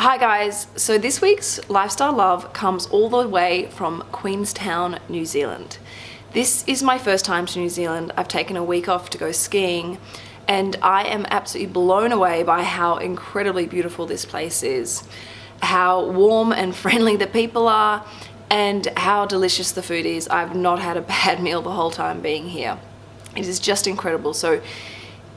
Hi guys, so this week's Lifestyle Love comes all the way from Queenstown, New Zealand. This is my first time to New Zealand. I've taken a week off to go skiing and I am absolutely blown away by how incredibly beautiful this place is, how warm and friendly the people are, and how delicious the food is. I've not had a bad meal the whole time being here. It is just incredible. So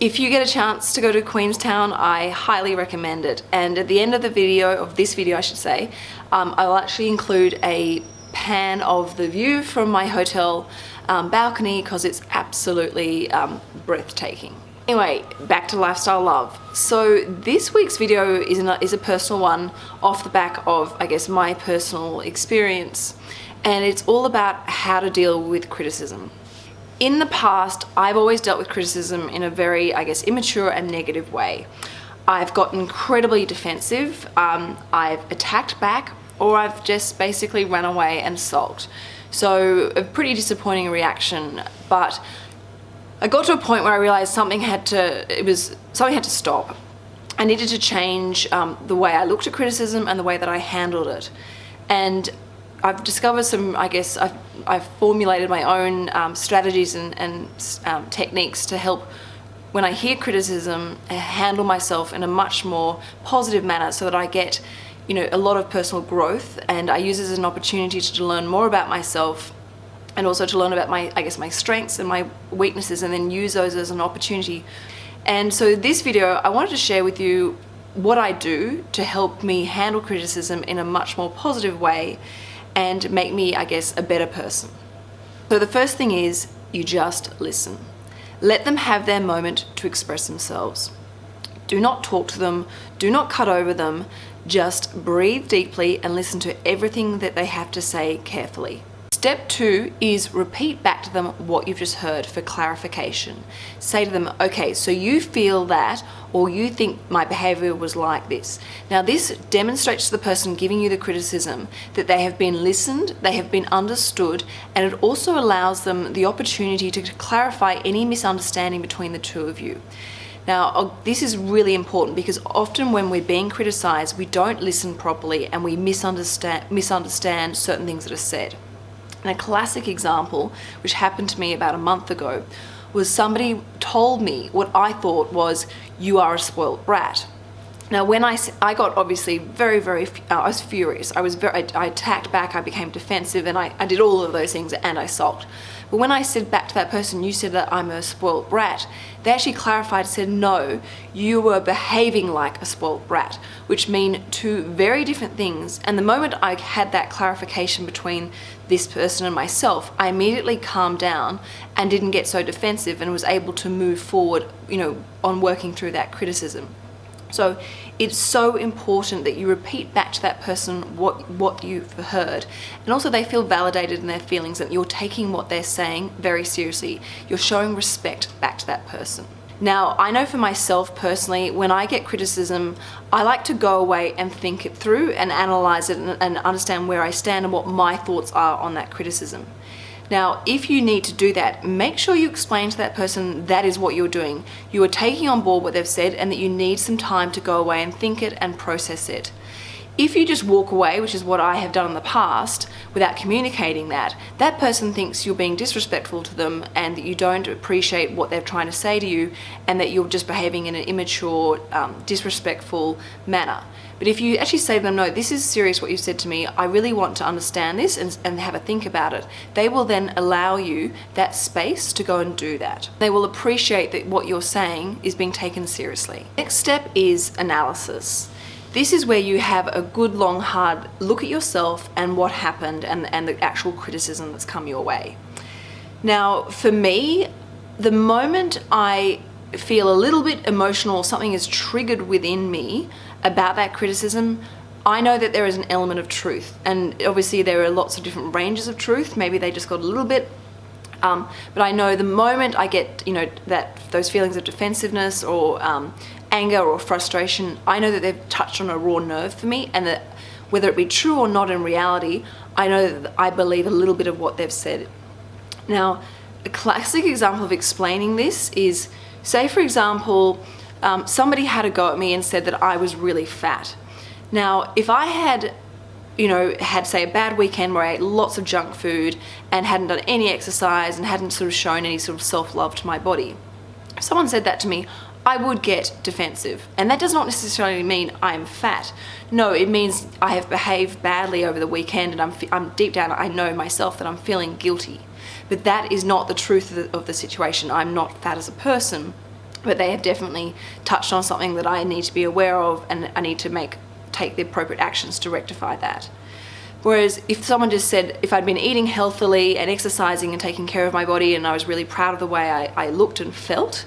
if you get a chance to go to Queenstown, I highly recommend it. And at the end of the video, of this video I should say, um, I'll actually include a pan of the view from my hotel um, balcony because it's absolutely um, breathtaking. Anyway, back to Lifestyle Love. So this week's video is, is a personal one off the back of, I guess, my personal experience. And it's all about how to deal with criticism. In the past, I've always dealt with criticism in a very, I guess, immature and negative way. I've got incredibly defensive, um, I've attacked back, or I've just basically run away and sulked. So a pretty disappointing reaction, but I got to a point where I realized something had to, it was, something had to stop. I needed to change um, the way I looked at criticism and the way that I handled it. And I've discovered some, I guess, I've, I've formulated my own um, strategies and, and um, techniques to help when I hear criticism, uh, handle myself in a much more positive manner so that I get, you know, a lot of personal growth and I use it as an opportunity to learn more about myself and also to learn about my, I guess, my strengths and my weaknesses and then use those as an opportunity. And so this video, I wanted to share with you what I do to help me handle criticism in a much more positive way and make me, I guess, a better person. So the first thing is you just listen. Let them have their moment to express themselves. Do not talk to them, do not cut over them, just breathe deeply and listen to everything that they have to say carefully. Step two is repeat back to them what you've just heard for clarification. Say to them, okay, so you feel that, or you think my behavior was like this. Now this demonstrates to the person giving you the criticism that they have been listened, they have been understood, and it also allows them the opportunity to clarify any misunderstanding between the two of you. Now, uh, this is really important because often when we're being criticized, we don't listen properly and we misunderstand, misunderstand certain things that are said. And a classic example, which happened to me about a month ago, was somebody told me what I thought was, you are a spoiled brat. Now when I, I got obviously very, very, uh, I was furious. I was very, I, I, attacked back, I became defensive and I, I did all of those things and I sulked. But when I said back to that person, you said that I'm a spoiled brat, they actually clarified, said, no, you were behaving like a spoiled brat, which mean two very different things. And the moment I had that clarification between this person and myself, I immediately calmed down and didn't get so defensive and was able to move forward, you know, on working through that criticism. So it's so important that you repeat back to that person what, what you've heard. And also they feel validated in their feelings that you're taking what they're saying very seriously. You're showing respect back to that person. Now, I know for myself personally, when I get criticism, I like to go away and think it through and analyze it and, and understand where I stand and what my thoughts are on that criticism. Now, if you need to do that, make sure you explain to that person that is what you're doing. You are taking on board what they've said and that you need some time to go away and think it and process it. If you just walk away, which is what I have done in the past, without communicating that, that person thinks you're being disrespectful to them and that you don't appreciate what they're trying to say to you and that you're just behaving in an immature, um, disrespectful manner. But if you actually say to them, no, this is serious what you said to me, I really want to understand this and, and have a think about it, they will then allow you that space to go and do that. They will appreciate that what you're saying is being taken seriously. Next step is analysis. This is where you have a good long hard look at yourself and what happened and, and the actual criticism that's come your way. Now for me, the moment I feel a little bit emotional or something is triggered within me about that criticism, I know that there is an element of truth and obviously there are lots of different ranges of truth. Maybe they just got a little bit um, but I know the moment I get, you know, that those feelings of defensiveness or um, anger or frustration, I know that they've touched on a raw nerve for me and that whether it be true or not in reality, I know that I believe a little bit of what they've said. Now, a classic example of explaining this is, say for example, um, somebody had a go at me and said that I was really fat. Now, if I had you know, had say a bad weekend where I ate lots of junk food and hadn't done any exercise and hadn't sort of shown any sort of self-love to my body. If someone said that to me, I would get defensive. And that does not necessarily mean I'm fat. No, it means I have behaved badly over the weekend and I'm, I'm deep down, I know myself that I'm feeling guilty. But that is not the truth of the, of the situation. I'm not fat as a person, but they have definitely touched on something that I need to be aware of and I need to make take the appropriate actions to rectify that. Whereas if someone just said, if I'd been eating healthily and exercising and taking care of my body and I was really proud of the way I, I looked and felt,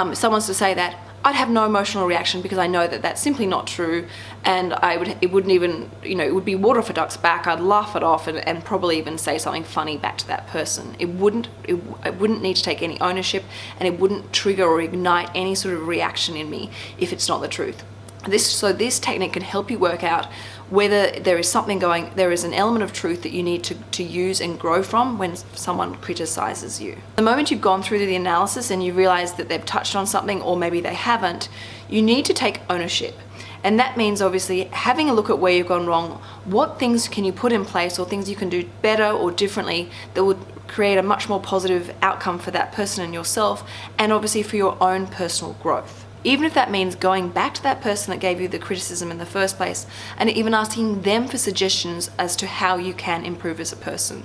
um, if someone's to say that, I'd have no emotional reaction because I know that that's simply not true. And I would it wouldn't even you know it would be water for ducks back. I'd laugh it off and, and probably even say something funny back to that person. It wouldn't it, it wouldn't need to take any ownership and it wouldn't trigger or ignite any sort of reaction in me if it's not the truth. This so this technique can help you work out whether there is something going there is an element of truth that you need to, to use and grow from when someone criticizes you. The moment you've gone through the analysis and you realize that they've touched on something or maybe they haven't you need to take ownership. And that means obviously having a look at where you've gone wrong what things can you put in place or things you can do better or differently that would create a much more positive outcome for that person and yourself and obviously for your own personal growth even if that means going back to that person that gave you the criticism in the first place and even asking them for suggestions as to how you can improve as a person.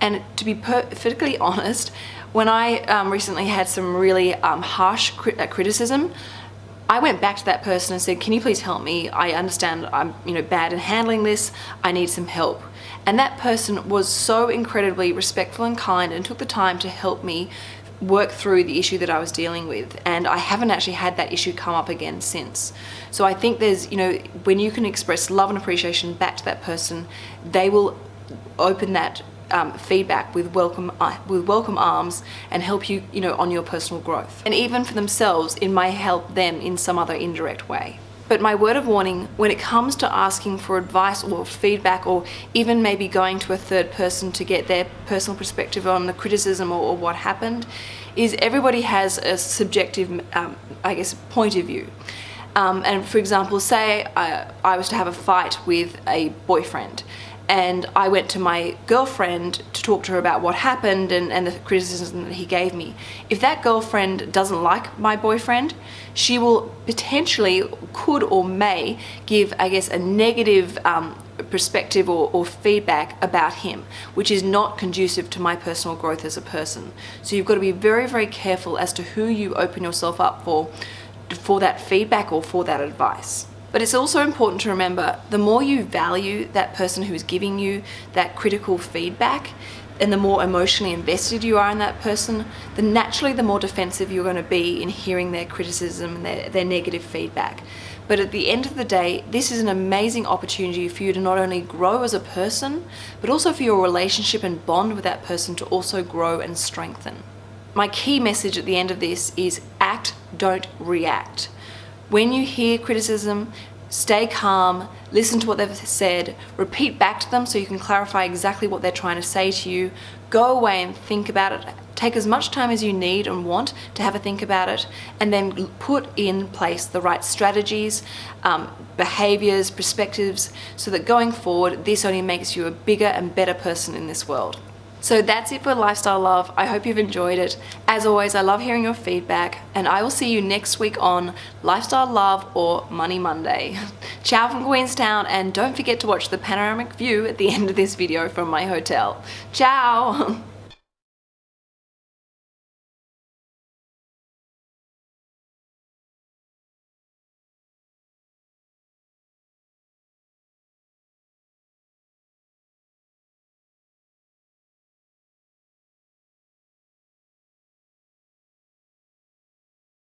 And to be perfectly honest, when I um, recently had some really um, harsh uh, criticism, I went back to that person and said, can you please help me? I understand I'm you know bad at handling this. I need some help. And that person was so incredibly respectful and kind and took the time to help me work through the issue that I was dealing with and I haven't actually had that issue come up again since. So I think there's, you know, when you can express love and appreciation back to that person, they will open that um, feedback with welcome uh, with welcome arms and help you, you know, on your personal growth. And even for themselves, it may help them in some other indirect way. But my word of warning, when it comes to asking for advice or feedback or even maybe going to a third person to get their personal perspective on the criticism or, or what happened, is everybody has a subjective, um, I guess, point of view. Um, and for example, say I, I was to have a fight with a boyfriend and I went to my girlfriend to talk to her about what happened and, and the criticism that he gave me. If that girlfriend doesn't like my boyfriend, she will potentially, could or may, give, I guess, a negative um, perspective or, or, feedback about him, which is not conducive to my personal growth as a person. So you've got to be very, very careful as to who you open yourself up for, for that feedback or for that advice. But it's also important to remember the more you value that person who is giving you that critical feedback and the more emotionally invested you are in that person, then naturally the more defensive you're going to be in hearing their criticism and their, their negative feedback. But at the end of the day, this is an amazing opportunity for you to not only grow as a person, but also for your relationship and bond with that person to also grow and strengthen. My key message at the end of this is act, don't react. When you hear criticism, stay calm, listen to what they've said, repeat back to them so you can clarify exactly what they're trying to say to you, go away and think about it, take as much time as you need and want to have a think about it, and then put in place the right strategies, um, behaviors, perspectives, so that going forward, this only makes you a bigger and better person in this world. So that's it for Lifestyle Love. I hope you've enjoyed it. As always, I love hearing your feedback and I will see you next week on Lifestyle Love or Money Monday. Ciao from Queenstown and don't forget to watch the panoramic view at the end of this video from my hotel. Ciao!